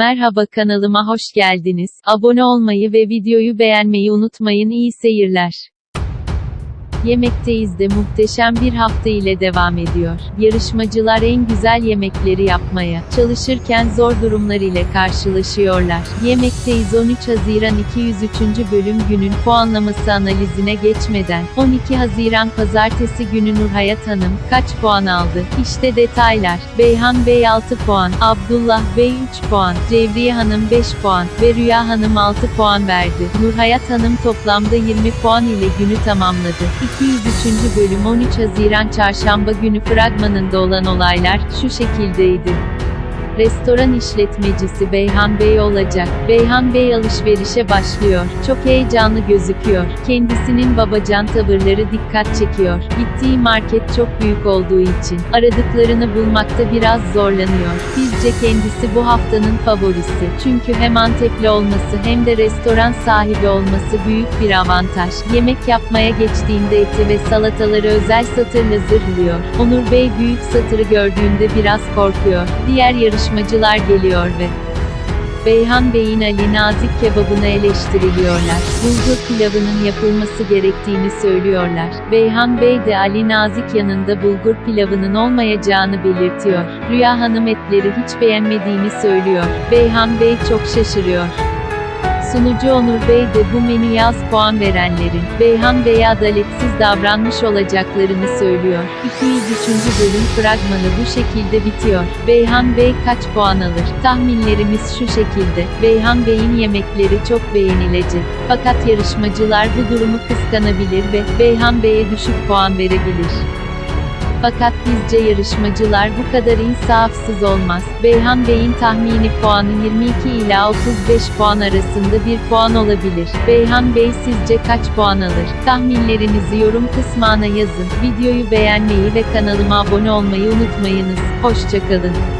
Merhaba kanalıma hoş geldiniz. Abone olmayı ve videoyu beğenmeyi unutmayın. İyi seyirler. Yemekteyiz de muhteşem bir hafta ile devam ediyor. Yarışmacılar en güzel yemekleri yapmaya çalışırken zor durumlar ile karşılaşıyorlar. Yemekteyiz 13 Haziran 203. bölüm günün puanlaması analizine geçmeden 12 Haziran pazartesi günü Nurhayat Hanım kaç puan aldı? İşte detaylar. Beyhan Bey 6 puan, Abdullah Bey 3 puan, Cevriye Hanım 5 puan ve Rüya Hanım 6 puan verdi. Nurhayat Hanım toplamda 20 puan ile günü tamamladı. 203. bölüm 13 Haziran Çarşamba günü fragmanında olan olaylar şu şekildeydi. Restoran işletmecisi Beyhan Bey olacak. Beyhan Bey alışverişe başlıyor. Çok heyecanlı gözüküyor. Kendisinin babacan tavırları dikkat çekiyor. Gittiği market çok büyük olduğu için aradıklarını bulmakta biraz zorlanıyor. Bizce kendisi bu haftanın favorisi. Çünkü hem Antepli olması hem de restoran sahibi olması büyük bir avantaj. Yemek yapmaya geçtiğinde eti ve salataları özel satırla zırhlıyor. Onur Bey büyük satırı gördüğünde biraz korkuyor. Diğer yarışmacılar geliyor ve Beyhan Bey'in Ali Nazik kebabını eleştiriliyorlar. Bulgur pilavının yapılması gerektiğini söylüyorlar. Beyhan Bey de Ali Nazik yanında bulgur pilavının olmayacağını belirtiyor. Rüya Hanım etleri hiç beğenmediğini söylüyor. Beyhan Bey çok şaşırıyor. Sunucu Onur Bey de bu menüye az puan verenlerin, Beyhan Bey'e adaletsiz davranmış olacaklarını söylüyor. 203. bölüm fragmanı bu şekilde bitiyor. Beyhan Bey kaç puan alır? Tahminlerimiz şu şekilde. Beyhan Bey'in yemekleri çok beğenilecek. Fakat yarışmacılar bu durumu kıskanabilir ve Beyhan Bey'e düşük puan verebilir. Fakat bizce yarışmacılar bu kadar insafsız olmaz. Beyhan Bey'in tahmini puanı 22 ila 35 puan arasında bir puan olabilir. Beyhan Bey sizce kaç puan alır? Tahminlerinizi yorum kısmına yazın. Videoyu beğenmeyi ve kanalıma abone olmayı unutmayınız. Hoşçakalın.